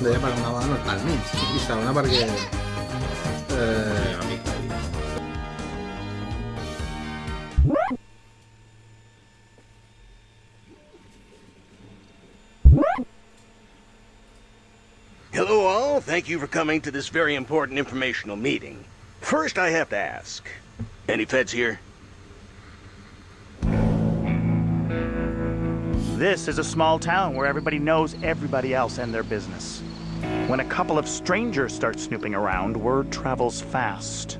deia per una banda al mig, i segona perquè... Eh, Hello, all. Thank you for coming to this very important informational meeting. First, I have to ask any feds here? This is a small town where everybody knows everybody else and their business. When a couple of strangers start snooping around, word travels fast.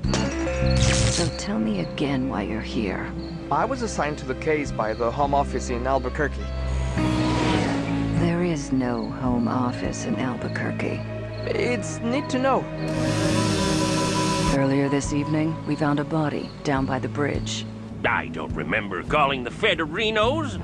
So tell me again why you're here. I was assigned to the case by the Home Office in Albuquerque. There is no home office in Albuquerque. It's neat to know. Earlier this evening, we found a body down by the bridge. I don't remember calling the Federinos.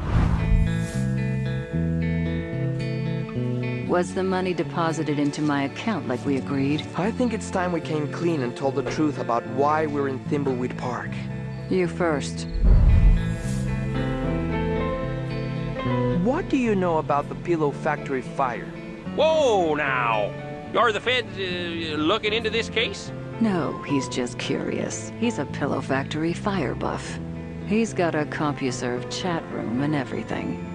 Was the money deposited into my account like we agreed? I think it's time we came clean and told the truth about why we're in Thimbleweed Park. You first. What do you know about the Pillow Factory fire? Whoa, now. Are the feds uh, looking into this case? No, he's just curious. He's a pillow factory fire buff. He's got a CompuServe chat room and everything.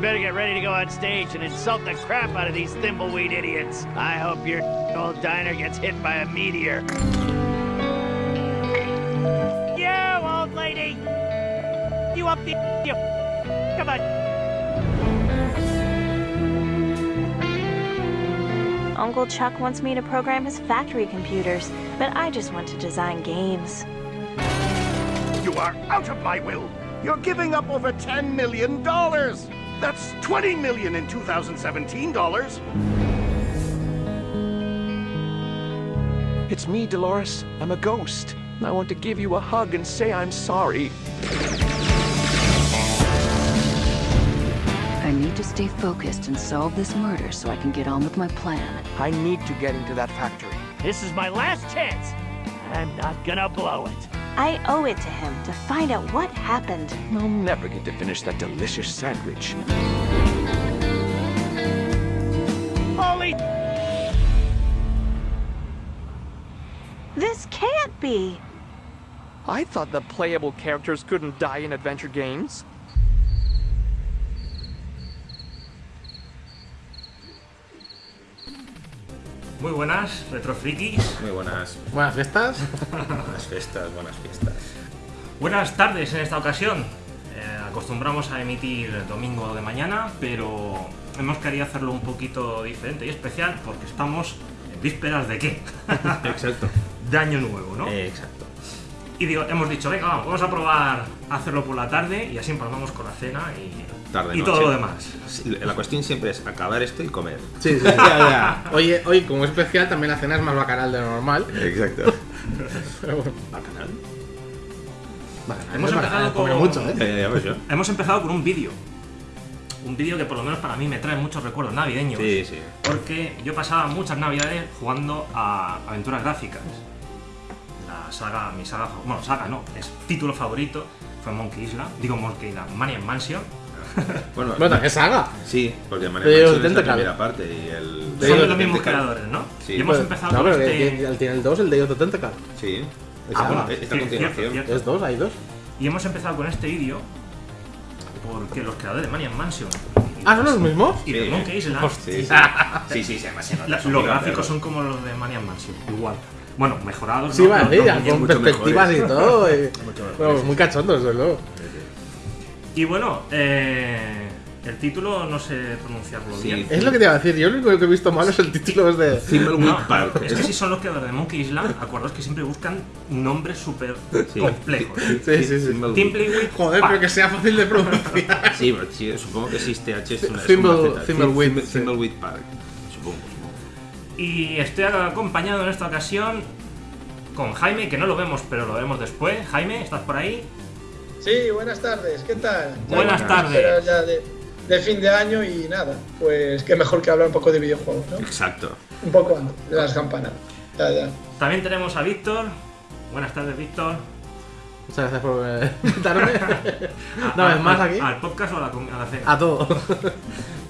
Better get ready to go on stage and insult the crap out of these thimbleweed idiots. I hope your old diner gets hit by a meteor. You, old lady! You up the... You... Come on. Uncle Chuck wants me to program his factory computers, but I just want to design games. You are out of my will. You're giving up over $10 million. That's 20 million in 2017 dollars. It's me, Dolores. I'm a ghost. I want to give you a hug and say I'm sorry. I need to stay focused and solve this murder so I can get on with my plan. I need to get into that factory. This is my last chance. I'm not gonna blow it. I owe it to him to find out what happened. I'll never get to finish that delicious sandwich. Holy... This can't be. I thought the playable characters couldn't die in adventure games. Muy buenas, retrofrikis. Muy buenas, buenas fiestas. buenas fiestas, buenas fiestas. Buenas tardes en esta ocasión. Eh, acostumbramos a emitir domingo de mañana, pero hemos querido hacerlo un poquito diferente y especial porque estamos en vísperas de qué? Exacto. de año nuevo, ¿no? Eh, exacto. Y digo, hemos dicho, venga, vamos, vamos a probar a hacerlo por la tarde y así empalmamos con la cena y, Tarde, y todo lo demás. Sí, La cuestión siempre es acabar esto y comer. Sí, sí, sí, ya, ya. Oye, hoy como es especial también la cena es más bacanal de lo normal. Exacto. Pero bueno, Bacanal. bacanal, Hemos es bacanal, empezado come con- mucho, ¿eh? Ya, ya, ya ves yo. Hemos empezado con un vídeo. Un vídeo que por lo menos para mí me trae muchos recuerdos navideños. Sí, sí. Porque yo pasaba muchas navidades jugando a aventuras gráficas. La saga, mi saga, bueno, saga no, es título favorito, fue Monkey Island, digo Monkey Island, Maniac Mansion. Bueno, Bueno, ¿qué saga? sí, porque De María Mansion es la primera parte y el... De Son ellos los mismos creadores, ¿no? Sí. Y hemos Pues, empezado no, con pero este... tiene- tiene el 2, el de Day of the Tentacle. Sí. Ah, bueno, esta sí, cierto, continuación. cierto. Es dos, hay dos. Y hemos empezado con este vídeo porque los creadores de Maniac Mansion Ah, ¿son los mismos? y de Sí. Monkey Island, Sí, sí. Sí, sí, sí, además se nota, los gráficos son como los de Maniac Mansion, igual. Bueno, mejorados. Sí, ¿no? con mucho perspectivas y mejores. todo. y- Mucho mejores, Bueno, sí. muy cachondos, desde luego. Y bueno, eh, el título no sé pronunciarlo Sí. bien. Es lo que te iba a decir, yo lo único que he visto malo es el título es de... Thimbleweed No, Park. es que si son los creadores de Monkey Island, acordaos que siempre buscan nombres súper Sí. complejos. Sí, sí, sí. Thimbleweed. Joder, Park. pero que sea fácil de pronunciar. Sí, pero sí, supongo que sí, este H es una. Thimbleweed Park. Y estoy acompañado en esta ocasión con Jaime, que no lo vemos, pero lo vemos después. Jaime, ¿estás por ahí? Sí, buenas tardes, ¿qué tal? Ya Buenas tardes. ya de, de fin de año y nada, pues qué mejor que hablar un poco de videojuegos, ¿no? Exacto. Un poco antes de las campanas. Ya, ya. También tenemos a Víctor. Buenas tardes, Víctor. Muchas gracias por eh, invitarme. Una vez más al- aquí. ¿Al podcast o a la, a la cena? A todo.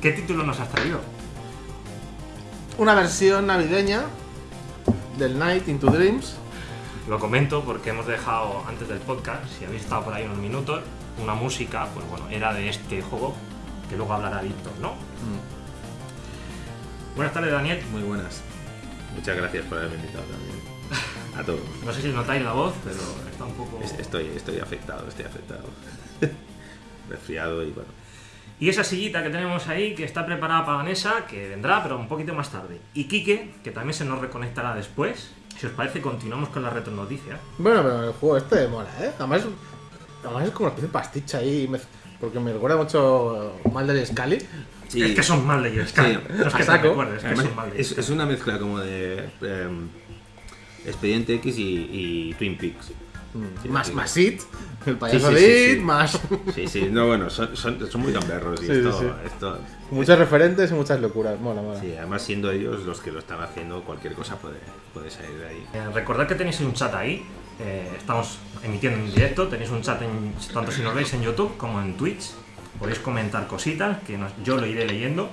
¿Qué título nos has traído? Una versión navideña del Night into Dreams. Lo comento porque hemos dejado antes del podcast, si habéis estado por ahí unos minutos, una música, pues bueno, era de este juego, que luego hablará Víctor, ¿no? Buenas tardes, Daniel. Muy buenas. Muchas gracias por haberme invitado también. A todos. No sé si notáis la voz, pero está un poco... Es- Estoy, estoy afectado, estoy afectado. Resfriado y bueno. Y esa sillita que tenemos ahí, que está preparada para Vanessa, que vendrá, pero un poquito más tarde. Y Quique, que también se nos reconectará después. Si os parece, continuamos con la retronoticia. Bueno, pero el juego este mola, ¿eh? Además, además es como una especie de pasticha ahí. Porque me recuerda mucho mal del Scully. Sí. Es que son mal de ellos, claro. No es que te saco. recuerdes, es que Además, son mal de es, es una mezcla como de em, Expediente X y, y Twin Peaks. Sí, más, sí. más It, el payaso Sí, sí, de sí, It, sí. más. Sí, sí, no, bueno, son, son, son muy gamberros y Sí, esto, sí, sí. esto- Muchos referentes y muchas locuras. Mola, mola. sí, además siendo ellos los que lo están haciendo, cualquier cosa puede, puede salir de ahí. Eh, recordad que tenéis un chat ahí. eh, estamos emitiendo en directo. Tenéis un chat en- tanto si nos veis en YouTube como en Twitch. Podéis comentar cositas que nos- yo lo iré leyendo.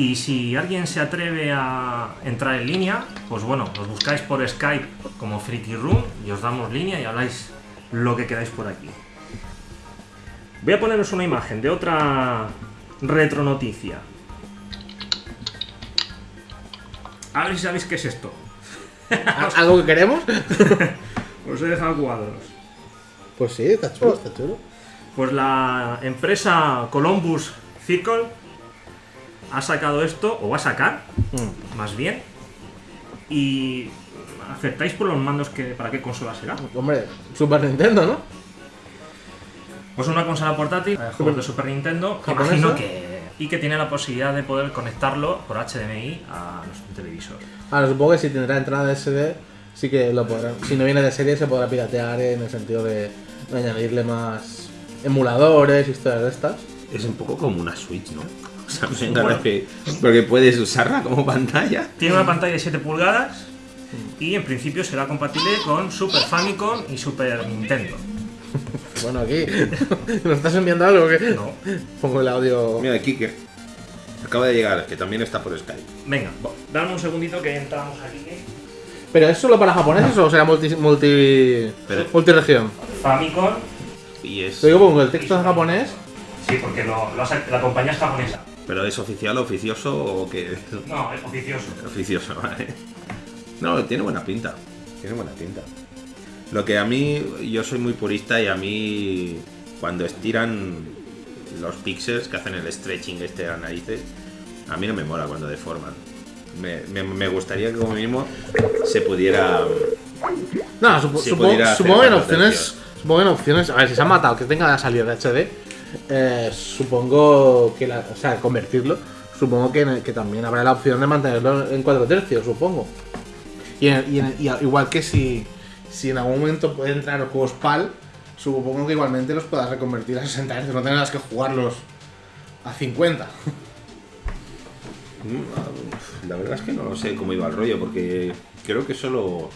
Y si alguien se atreve a entrar en línea, pues bueno, os buscáis por Skype como Freaky Room y os damos línea y habláis lo que queráis por aquí. Voy a poneros una imagen de otra retronoticia. A ver si sabéis qué es esto. ¿Al- ¿Algo que queremos? Os he dejado cuadros. Pues sí, está chulo, está chulo. Pues la empresa Columbus Circle ha sacado esto, o va a sacar, más bien. Y aceptáis por los mandos que para qué consola será. Hombre, Super Nintendo, ¿no? Pues una consola portátil, eh, juegos de Super Nintendo, ¿Japonesa? imagino que y que tiene la posibilidad de poder conectarlo por HDMI a nuestro televisor. Ahora supongo que si tendrá entrada de SD, sí que lo podrán. Si no viene de serie, se podrá piratear en el sentido de, añadirle más emuladores, historias de estas. Es un poco como una Switch, ¿no? O sea, me Bueno. encanta que, porque puedes usarla como pantalla. Tiene una pantalla de 7 pulgadas y en principio será compatible con Super Famicom y Super Nintendo. Bueno, aquí. ¿Nos estás enviando algo? que No. Pongo el audio. Mira, Kike. Acaba de llegar, que también está por Skype. Venga, dame un segundito que entramos aquí. ¿Pero es solo para japoneses o será multi, multi, Pero- multiregión? Famicom, Y es, Te digo, pongo el texto en japonés. sí, porque lo, lo la compañía es japonesa. ¿Pero es oficial, oficioso o qué? No, es oficioso. Oficioso, vale. No, tiene buena pinta. Tiene buena pinta. Lo que a mí, yo soy muy purista y a mí, cuando estiran los píxeles que hacen el stretching este a narices, a mí no me mola cuando deforman. Me, me- me gustaría que como mínimo se pudiera... No, supo- supongo, pudiera en opciones. Supongo que en opciones. A ver, si se ha matado que tenga la salida de HD. Eh, supongo que la. O sea, convertirlo. Supongo que, también habrá la opción de mantenerlo en 4 tercios, supongo. Y, igual que si, si en algún momento puede entrar juegos PAL, supongo que igualmente los puedas reconvertir a 60 Hz, no tengas que jugarlos a 50. La verdad es que no sé cómo iba el rollo, porque creo que solo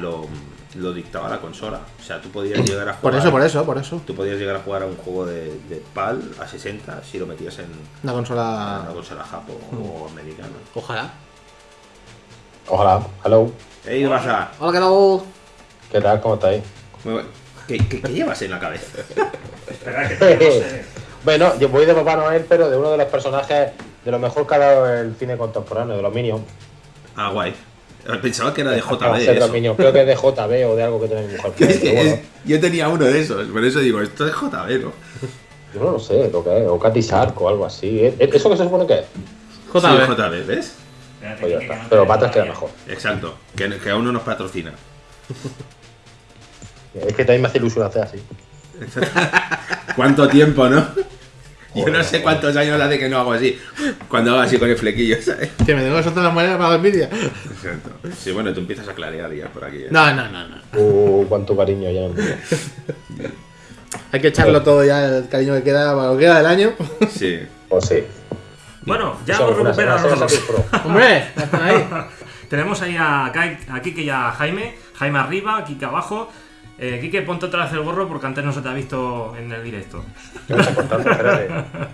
lo, lo dictaba la consola. O sea, tú podías llegar a jugar... Por eso, por eso, por eso. Tú podías llegar a jugar a un juego de, de PAL a 60 si lo metías en Una consola. una consola japo o americana. Ojalá. Hola, hello. ¡Ey, ¿qué pasa? Hola, ¿qué tal? ¿Qué tal? ¿Cómo estáis? Muy bueno. ¿Qué, qué, qué llevas en la cabeza? Espera, que sé. Bueno, yo voy de Papá Noel, pero de uno de los personajes de lo mejor que ha dado el cine contemporáneo, de los Minions. Ah, guay. Pensaba que era de JB. eso. Creo que es de JB o de algo que tiene mi mujer. Es pero que bueno, es- yo tenía uno de esos, por eso digo, esto es JB, ¿no? yo no lo sé lo que es, o Katy Shark o algo así. ¿Eh? ¿Eso qué se supone que es? JB. Sí, JB, ¿ves? Pues ya que- que está. Pero para atrás queda mejor. Exacto. Que, que aún no nos patrocina. Es que también me hace ilusión hacer así. ¿Cuánto tiempo, no? Yo no sé cuántos años hace que no hago así. Cuando hago así con el flequillo, ¿sabes? Que me tengo que soltar las monedas para la envidia. Exacto. Sí, bueno, tú empiezas a clarear ya por aquí. ¿eh? No, no, no, no. Uh, cuánto cariño ya. Hay que echarlo todo ya, el cariño que queda para lo que queda del año. Sí. Pues sí. Bueno, ya hemos recuperado. ¡Hombre! están ahí. Tenemos ahí a, Kai- a Kike y a Jaime. Jaime arriba, Kike abajo. Eh, Quique, ponte otra vez el gorro porque antes no se te ha visto en el directo. ¿Qué me estás contando? Espérate.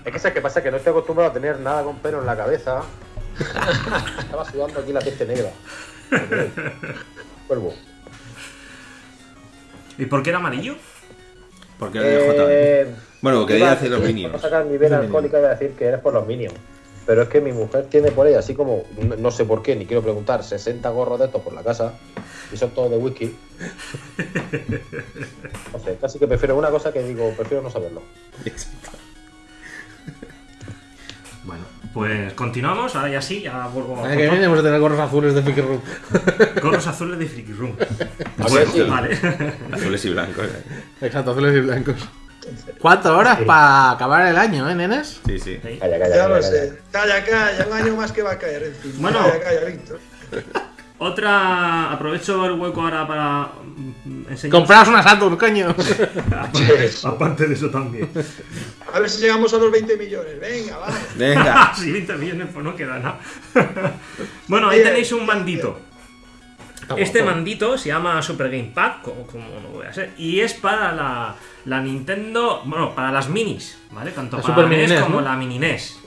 Es que sabes qué pasa, que no estoy acostumbrado a tener nada con pelo en la cabeza. Estaba sudando aquí la peste negra. Cuervo. ¿Y por qué era amarillo? Porque era de JB. Eh, Bueno, que iba quería a decir los minions. Para sacar mi vena alcohólica iba a decir que eres por los minions. Pero es que mi mujer tiene por ahí, así como, no, no sé por qué, ni quiero preguntar, 60 gorros de estos por la casa. Y son todos de whisky. No sé, casi que prefiero una cosa que digo, prefiero no saberlo. Bueno, pues continuamos. Ahora ya sí, ya vuelvo El año que viene vamos a tener gorros azules de Friki Room. Gorros azules de Freaky Room. Exacto. Vale. Azules y blancos. eh. Exacto, azules y blancos. ¿Cuatro horas para acabar el año, eh, nenes? Sí, sí. Calla, calla, Ya calla, lo calla. sé. Calla, calla, un año más que va a caer encima. Bueno. Calla, calla, Víctor. Otra. Aprovecho el hueco ahora para mm, enseñar. Compraos una Saturn, coño. Aparte de eso también. A ver si llegamos a los 20 millones. Venga, vamos. Venga. si 20 millones, pues no queda nada. bueno, ahí tenéis un mandito. Este mandito se llama Super Game Pack, como, como no voy a ser, y es para la, la Nintendo, bueno, para las minis, ¿vale? Tanto La para Super la Mini NES NES, como ¿no? la Mini NES.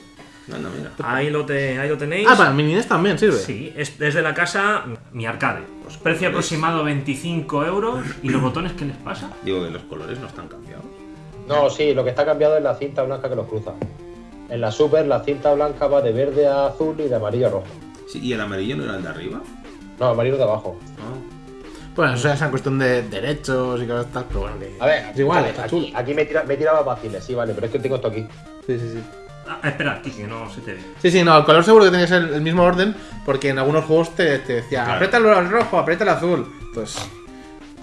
Mira. Ahí lo, te- ahí lo tenéis. Ah, para mini NES también sirve. Sí, es desde la casa Mi Arcade. Pues precio aproximado 25 euros. ¿Y los botones qué les pasa? Digo que los colores no están cambiados. No, sí, lo que está cambiado es la cinta blanca que los cruza. En la Super, la cinta blanca va de verde a azul y de amarillo a rojo. Sí, ¿Y el amarillo no era el de arriba? No, amarillo de abajo. Bueno, eso ya es una cuestión de derechos y cosas tal, pero bueno, que. A ver, es igual, vale, está aquí, chulo. aquí me, tira, me tiraba vaciles, sí, vale, pero es que tengo esto aquí. Sí, sí, sí. Ah, espera, Kiki, que no se te ve. Sí, sí, no, el color seguro que ser el mismo orden, porque en algunos juegos te, te decía, Claro. aprieta el rojo, aprieta el azul. Entonces,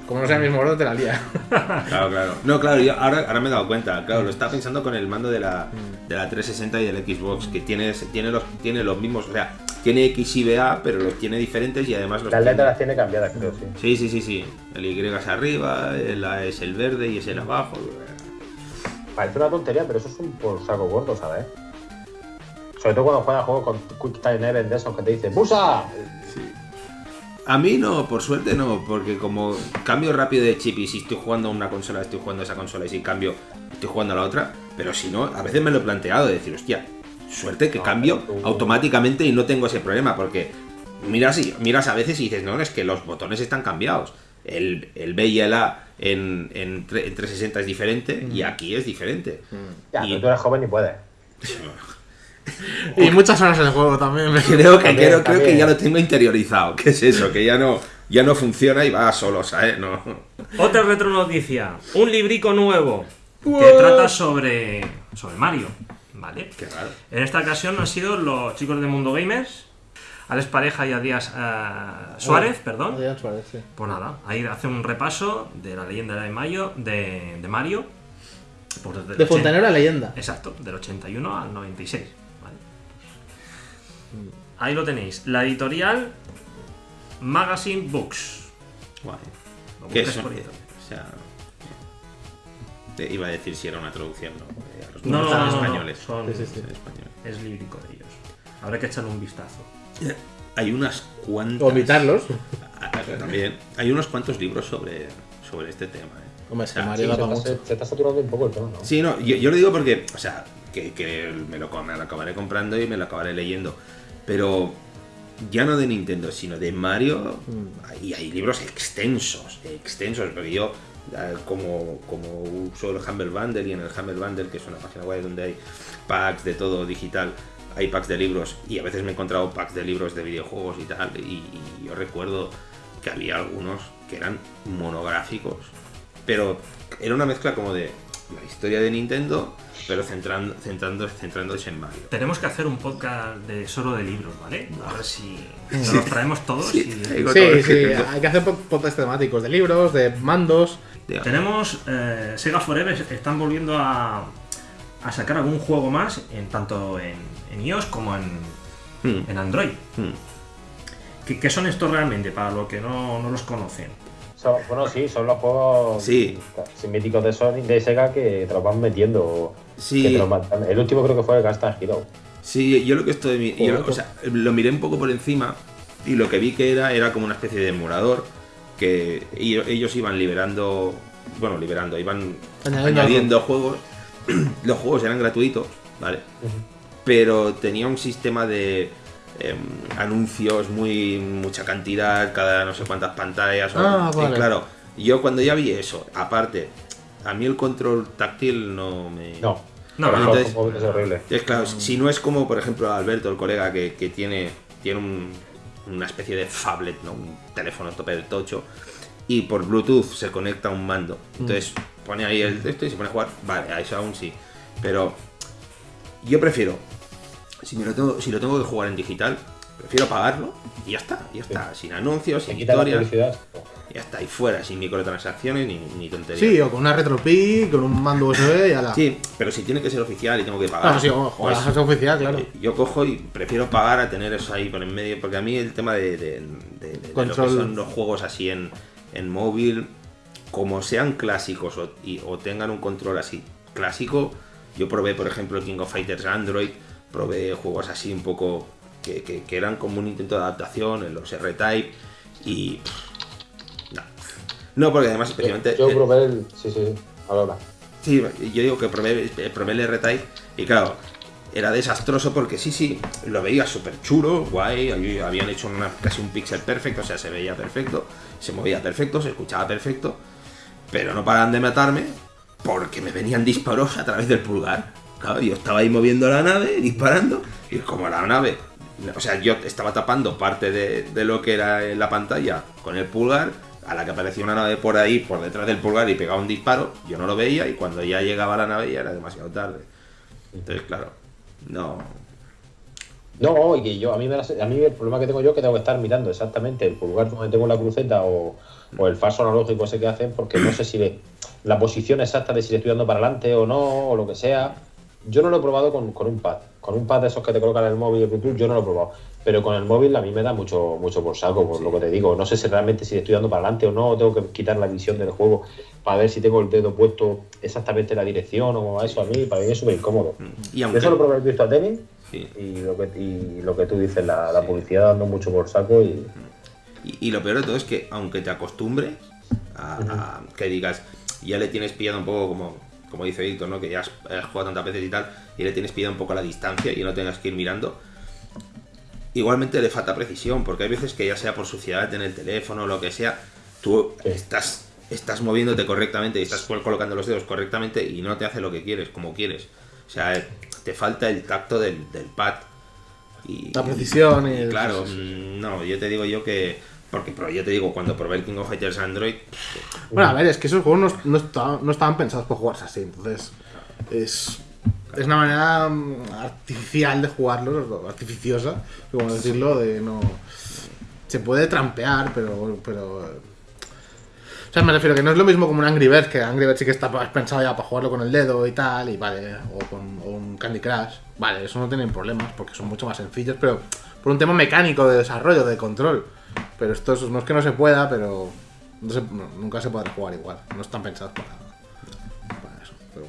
como no sea el mismo orden, te la lía. Claro, claro. No, claro, yo ahora, ahora me he dado cuenta. Claro, lo estaba pensando con el mando de la, de la 360 y del Xbox, que tiene, tiene, los, tiene los mismos. O sea, tiene X y A, pero los tiene diferentes y además los Las letras las tiene cambiadas, creo, sí. Sí, sí, sí, sí. El Y es arriba, el A es el verde y es el abajo. Parece una tontería, pero eso es un por saco gordo, ¿sabes? Sobre todo cuando juegas juegos con Quick Time Event de esos que te dicen ¡Busa! A mí no, por suerte no, porque como cambio rápido de chip y si estoy jugando a una consola, estoy jugando a esa consola y si cambio, estoy jugando a la otra, pero si no, a veces me lo he planteado de decir, hostia, suerte que No, cambio automáticamente y no tengo ese problema, porque miras, y, miras a veces y dices, no, es que los botones están cambiados. El, el B y el A en, en, en 360 es diferente y aquí es diferente. Ya, Y- pero tú eres joven y puedes. Y muchas horas en el juego también. Creo que, También, creo, creo que ya lo tengo interiorizado. ¿Qué es eso? Que ya no, ya no funciona y va solo, ¿sabes? No. Otra retro noticia. Un librico nuevo que trata sobre, sobre Mario. ¿Vale? Qué raro. En esta ocasión han sido los chicos de Mundo Gamers, Alex Pareja y Adías eh, Suárez, perdón. Adrián Suárez, sí. Pues nada, ahí hace un repaso de la leyenda de Mayo, de, de Mario. pues De 80 Fontanero a leyenda. Exacto, del 81 al 96. Ahí lo tenéis. La editorial Magazine Books. Guay. Lo ¿Qué son? por. O sea, eh, iba a decir si era una traducción, ¿no? Eh, a los No, números no, son no, no, españoles. son- Sí, sí, sí. españoles. Es lírico de ellos. Habrá que echarle un vistazo. Hay unas cuantas. Vomitarlos. Ah, También. Hay unos cuantos libros sobre, sobre este tema. ¿eh? Hombre, sea, Mario Sí, se, se está saturando un poco el tono, ¿no? Sí, no, yo, yo lo digo porque, o sea, que, que me, lo, me lo acabaré comprando y me lo acabaré leyendo. Pero ya no de Nintendo, sino de Mario, y hay libros extensos, extensos, porque yo, eh, como, como uso el Humble Bundle y en el Humble Bundle, que es una página web donde hay packs de todo digital, hay packs de libros, y a veces me he encontrado packs de libros de videojuegos y tal, y, y yo recuerdo que había algunos que eran monográficos, pero era una mezcla como de la historia de Nintendo, pero centrando, centrando, centrándose en Mario. Tenemos que hacer un podcast de solo de libros, ¿vale? A ver si nos los traemos todos. Sí, y- todo Sí, hay que hacer po- podcasts temáticos de libros, de mandos. Tenemos eh, Sega Forever, están volviendo a, a sacar algún juego más, en, tanto en, en iOS como en, Hmm, en Android. hmm. ¿Qué, qué son estos realmente? Para los que no, no los conocen. Son- bueno, sí, son los juegos Sí. míticos de Sony, de Sega que te los van metiendo. Sí. que te los van- el último creo que fue Gunstar Hero. Sí, yo lo que estoy. yo o sea, lo miré un poco por encima y lo que vi que era era como una especie de emulador que ello- ellos iban liberando, bueno, liberando, iban Añadiendo añadiendo juegos. Los juegos eran gratuitos, ¿vale? Pero tenía un sistema de em, anuncios muy mucha cantidad, cada no sé cuántas pantallas. o- Ah, y vale. claro, yo cuando ya vi eso, aparte, a mí el control táctil no me. No. No, no, Entonces, es horrible. es claro, si no es como, por ejemplo, Alberto, el colega, que, que tiene, tiene un- una especie de phablet, ¿no? un teléfono tope de tocho, y por Bluetooth se conecta a un mando. Entonces pone ahí el texto y se pone a jugar. Vale, a eso aún sí. Pero yo prefiero, si, me lo tengo, si lo tengo que jugar en digital, prefiero pagarlo y ya está, ya está. Sin anuncios, sin historias. Ya está, y fuera, sin microtransacciones ni, ni tonterías. Sí, o con una RetroPie, con un mando USB y a la. Sí, pero si tiene que ser oficial y tengo que pagar. Ah, sí, ojo, pues, ojalá sea oficial, claro. eh, Yo cojo y prefiero pagar a tener eso ahí por en medio, porque a mí el tema de, de- de- de lo que son los juegos así en, en móvil, como sean clásicos o, y- o tengan un control así clásico, yo probé, por ejemplo, King of Fighters Android, probé juegos así un poco que, que- que eran como un intento de adaptación en los R-Type y... no. No, porque además especialmente... Yo eh, probé el. Sí, sí, sí. Ahora. Sí, yo digo que probé, probé el R-Type y claro, era desastroso porque sí, sí, lo veía súper chulo, guay, habían hecho una, casi un pixel perfecto, o sea, se veía perfecto, se movía perfecto, se escuchaba perfecto, pero no paraban de matarme porque me venían disparos a través del pulgar. Yo estaba ahí moviendo la nave, disparando, y como la nave, o sea, yo estaba tapando parte de, lo que era la pantalla con el pulgar, a la que aparecía una nave por ahí, por detrás del pulgar y pegaba un disparo, yo no lo veía y cuando ya llegaba la nave ya era demasiado tarde. Entonces, claro, no. No, y yo, a mí, a mí el problema que tengo yo es que tengo que estar mirando exactamente el pulgar donde tengo la cruceta o, o el falso analógico ese que hacen, porque no sé si le- la posición exacta de si le estoy dando para adelante o no, o lo que sea. Yo no lo he probado con, con un pad. Con un pad de esos que te colocan en el móvil de Bluetooth, yo no lo he probado. Pero con el móvil a mí me da mucho, mucho por saco, por lo que te digo. No sé si realmente si estoy dando para adelante o no, o tengo que quitar la visión del juego para ver si tengo el dedo puesto exactamente en la dirección o eso a mí, para mí es súper incómodo. Y aunque- Eso lo probé en Virtua Tennis Sí. y, lo que, y lo que tú dices, la, la publicidad dando mucho por saco y... Y, y lo peor de todo es que aunque te acostumbres a, a que digas, ya le tienes pillado un poco como, como dice Víctor, ¿no? Que ya has, has jugado tantas veces y tal, y le tienes pillado un poco la distancia y no tengas que ir mirando. Igualmente le falta precisión, porque hay veces que ya sea por suciedad en el teléfono o lo que sea, tú estás, estás moviéndote correctamente y estás col- colocando los dedos correctamente y no te hace lo que quieres, como quieres. O sea, te falta el tacto del, del pad. Y, La precisión y el- Claro, mm, no, yo te digo yo que. Porque pero yo te digo, cuando probé el King of Fighters Android. Bueno, a ver, es que esos juegos no, no estaban, no estaban pensados por jugarse así, entonces es, es una manera mm, artificial de jugarlos, artificiosa, como decirlo, de no... Se puede trampear, pero... pero o sea, me refiero que no es lo mismo como un Angry Birds, que Angry Birds sí que está pensado ya para jugarlo con el dedo y tal, y vale, o con o un Candy Crush, vale, eso no tienen problemas porque son mucho más sencillos, pero por un tema mecánico de desarrollo, de control. Pero esto es- no es que no se pueda, pero no se- no, nunca se podrá jugar igual. No están pensados para, para eso. Pero,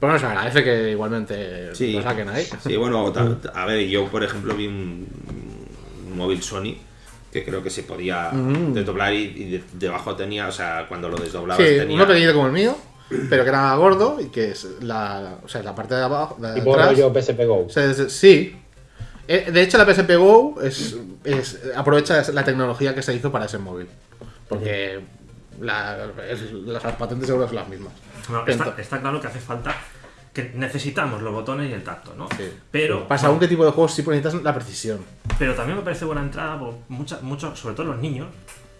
pero bueno, se agradece que igualmente Sí, lo saquen ahí. Sí, bueno, a ver, yo por ejemplo vi un, un móvil Sony que creo que se podía Mm. desdoblar y, y de- debajo tenía, o sea, cuando lo desdoblabas Sí, tenía. uno pequeñito como el mío, pero que era gordo y que es la, o sea, la parte de abajo, de Tipo atrás. rollo PSP Go. se- se- sí. Eh, De hecho, la PSP Go es, es- aprovecha la tecnología que se hizo para ese móvil. Porque la- es- las patentes seguro son las mismas. No, está, está claro que hace falta que necesitamos los botones y el tacto, ¿no? Sí. Pero Para según qué tipo de juegos sí necesitas la precisión. Pero también me parece buena entrada por mucha- muchos, sobre todo los niños,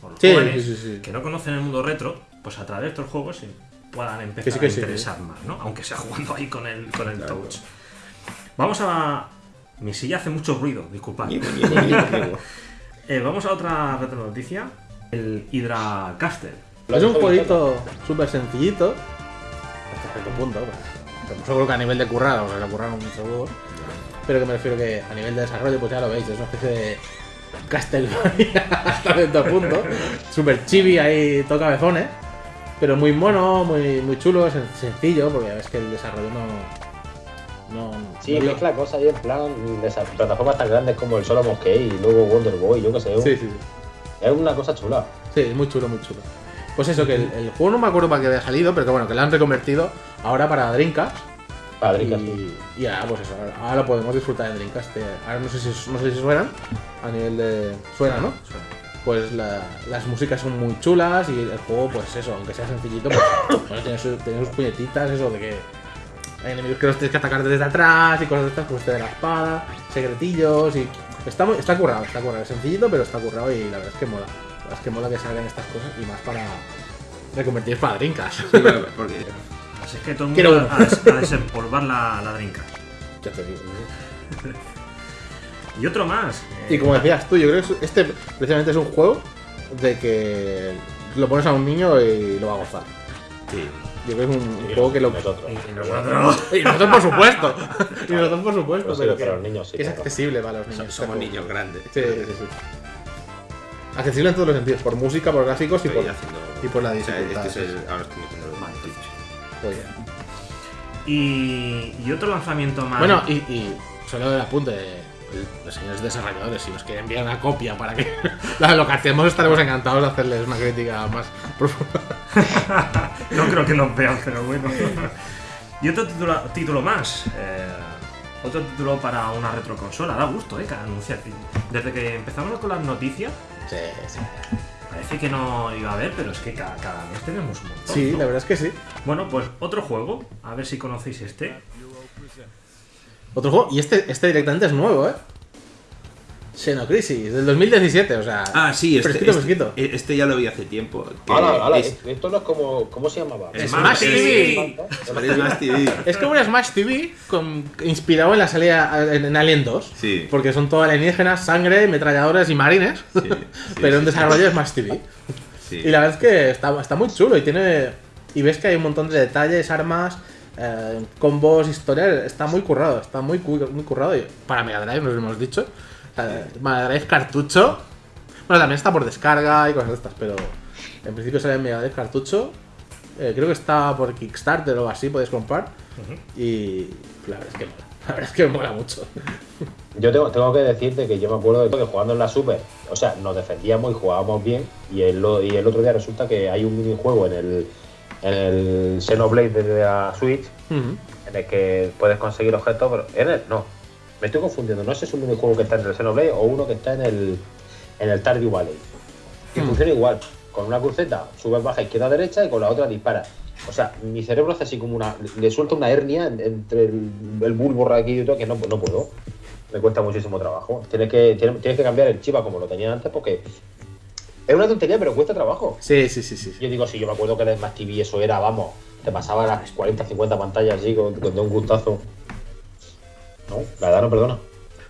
o los Sí, jóvenes, sí, sí, sí. que no conocen el mundo retro, pues a través de estos juegos sí puedan empezar Que sí, que a sí. interesar más, ¿no? Aunque sea jugando ahí con el, con el touch. Vamos a. Mi silla hace mucho ruido, disculpad. Eh, vamos a otra retro noticia. El Hydra Caster. Es un jueguito súper sencillito. Hasta cierto punto. pues, seguro que a nivel de o sea, lo curraron seguro. Pero que me refiero que a nivel de desarrollo, pues ya lo veis, es una especie de Castlevania hasta cierto punto. Súper chibi ahí, todo cabezones. Pero muy mono, muy, muy chulo, sen- sencillo, porque ves que el desarrollo no. no Sí, no- mezcla cosas ahí en plan de esas plataformas tan grandes como el Solomon Key y luego Wonder Boy, yo qué sé. Sí, sí, sí. Es una cosa chula. Sí, muy chulo, muy chulo. Pues eso, que el, el juego no me acuerdo para qué había salido, pero que bueno, que lo han reconvertido ahora para Dreamcast. Para Dreamcast, y, y ahora, pues eso, ahora, ahora lo podemos disfrutar en Dreamcast. eh, Ahora no sé si, no sé si suenan a nivel de. Suena, ¿no? Pues la- las músicas son muy chulas y el juego, pues eso, aunque sea sencillito, pues bueno, tiene, sus, tiene sus puñetitas, eso de que hay enemigos que los tienes que atacar desde atrás y cosas de estas, como este de la espada, secretillos y. Está, muy- está currado, está currado. Es sencillito, pero está currado y la verdad es que mola. La verdad es que mola que salgan estas cosas y más para reconvertir para Dreamcast. Sí, claro, porque Así es que todo el Quiero mundo a, des- a desempolvar la, la drinka. Ya te digo. Y otro más. Y como decías tú, yo creo que este precisamente es un juego de que lo pones a un niño y lo va a gozar. Sí. Yo creo que es un juego que lo. Nosotros. Y nosotros. Y nosotros, por supuesto. Y nosotros, por supuesto. Pero sí, pero para que, los niños sí, que es claro. accesible para los niños. somos niños grandes. Sí, sí, sí. Accesible en todos los sentidos, por música, por gráficos y por, haciendo- y por la o sea, dificultad. este es sí, el- ahora estoy metiendo el Twitch. Muy bien. Y, y otro lanzamiento más. Bueno, y, y solo el apunte los señores desarrolladores, si nos quieren enviar una copia para que la locatemos, estaremos encantados de hacerles una crítica más profunda. no creo que nos vean, pero bueno. y otro título, título más. eh, otro título para una retroconsola. Da gusto, ¿eh? Que anunciar. Desde que empezamos con las noticias, Sí, sí. parece que no iba a haber, pero es que cada, cada mes tenemos un montón. Sí, ¿no? la verdad es que sí. Bueno, pues otro juego. A ver si conocéis este. Otro juego, y este, este directamente es nuevo, ¿eh? Xenocrisis, del 2017, o sea. Ah, sí, este, fresquito, este, fresquito. este ya lo vi hace tiempo. que Hala, hala, es- esto no es como. ¿Cómo se llamaba? Smash TV. Smash TV. Es como un Smash TV con, inspirado en la salida en, en Alien 2. Sí. Porque son todo alienígenas, sangre, metralladores y marines. Sí, sí, pero en sí, desarrollo es Smash TV. Sí. Y la verdad es que está, está muy chulo y tiene. Y ves que hay un montón de detalles, armas, eh, combos, historia. Está muy currado, está muy, muy currado. Para Mega Drive, nos lo hemos dicho. Mega Drive cartucho. Bueno, también está por descarga y cosas de estas, pero en principio sale en Mega Drive cartucho. Eh, creo que está por Kickstarter o algo así, podéis comprar. Y la verdad es que mola. La verdad es que mola mucho. Yo tengo, tengo que decirte que yo me acuerdo de que jugando en la Super, o sea, nos defendíamos y jugábamos bien. Y el, y el otro día resulta que hay un minijuego en el, en el Xenoblade de la Switch en el que puedes conseguir objetos, pero en el, no, me estoy confundiendo, no sé si es un minijuego que está en el Xenoblade o uno que está en el, en el Stardew Valley. Y funciona igual, con una cruceta, subes, baja, izquierda, derecha y con la otra dispara. O sea, mi cerebro hace así como una, le suelta una hernia en- entre el, el bulbo raquillo y todo que no, no puedo. Me cuesta muchísimo trabajo. Tienes que, tienes, tienes que cambiar el chiva como lo tenía antes porque es una tontería, pero cuesta trabajo. Sí, sí, sí, sí. sí. Yo digo, si yo me acuerdo que en Smash TV eso era, vamos, te pasaba las 40, 50 pantallas así con, con de un gustazo. No, la verdad no perdona.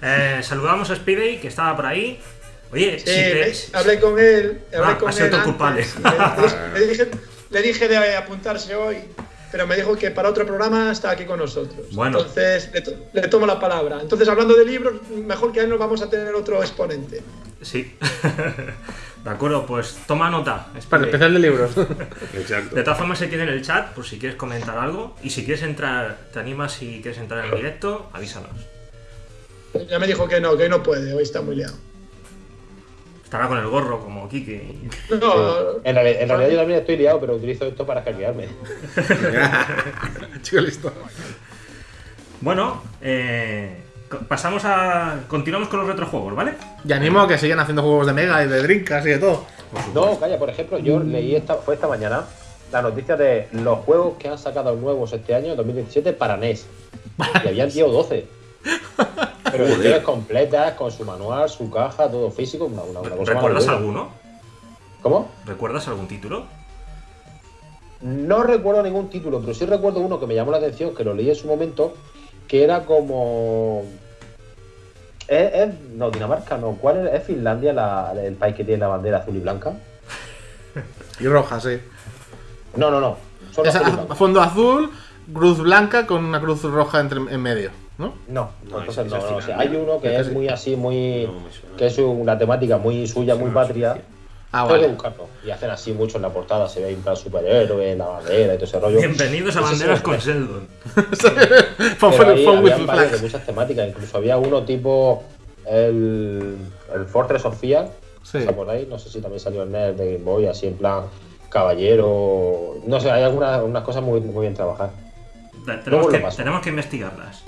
Eh, saludamos a Speedy, que estaba por ahí. Oye, Sí, si te- hablé con él. Hablé Ah, con ha sido él antes, culpable. Le, le dije, le dije de apuntarse hoy, pero me dijo que para otro programa está aquí con nosotros. Bueno. Entonces le, to- le tomo la palabra. Entonces, hablando de libros, mejor que a él nos vamos a tener otro exponente. Sí. de acuerdo, pues toma nota. Para el Speedy. especial de libros. Exacto. De todas formas, se tiene en el chat por si quieres comentar algo. Y si quieres entrar, te animas si quieres entrar en directo, avísanos. Ya me dijo que no, que hoy no puede, hoy está muy liado. Estará con el gorro como Kike. No, En, reali- en realidad yo también estoy liado, pero utilizo esto para hackearme. Chico, listo. Bueno, eh, pasamos a. Continuamos con los retrojuegos, ¿vale? Y animo a que sigan haciendo juegos de Mega y de Dreamcast y de todo. No, calla, por ejemplo, yo leí esta, fue esta mañana la noticia de los juegos que han sacado nuevos este año, 2017, para NES. Y habían 10 o 12. Pero ediciones completas, con su manual, su caja, todo físico, una, una, una cosa ¿Recuerdas alguno? ¿Cómo? ¿Recuerdas algún título? No recuerdo ningún título, pero sí recuerdo uno que me llamó la atención, que lo leí en su momento, que era como... ¿Es, es- no, Dinamarca no. ¿Cuál es, es Finlandia la- el país que tiene la bandera azul y blanca? Y roja, sí. No, no, no. Solo Es azul y a- blanco. fondo azul, cruz blanca con una cruz roja entre, en medio, ¿no? No, No, entonces ese- no, ese no, o sea, Finlandia. hay uno que es muy así, muy. No me suena. que es una temática muy suya, muy patria. Ah, vale. buscarlo. Y hacen así mucho en la portada, se ve en plan superhéroe, la bandera y todo ese rollo. Bienvenidos a Banderas con. Sheldon. De muchas temáticas, incluso había uno tipo el, el Fortress of Fear, Sí. ¿Está por ahí? No sé si también salió el NES de Game Boy, así en plan caballero. No sé, hay algunas unas cosas muy, muy bien trabajadas. Tenemos que, tenemos que investigarlas.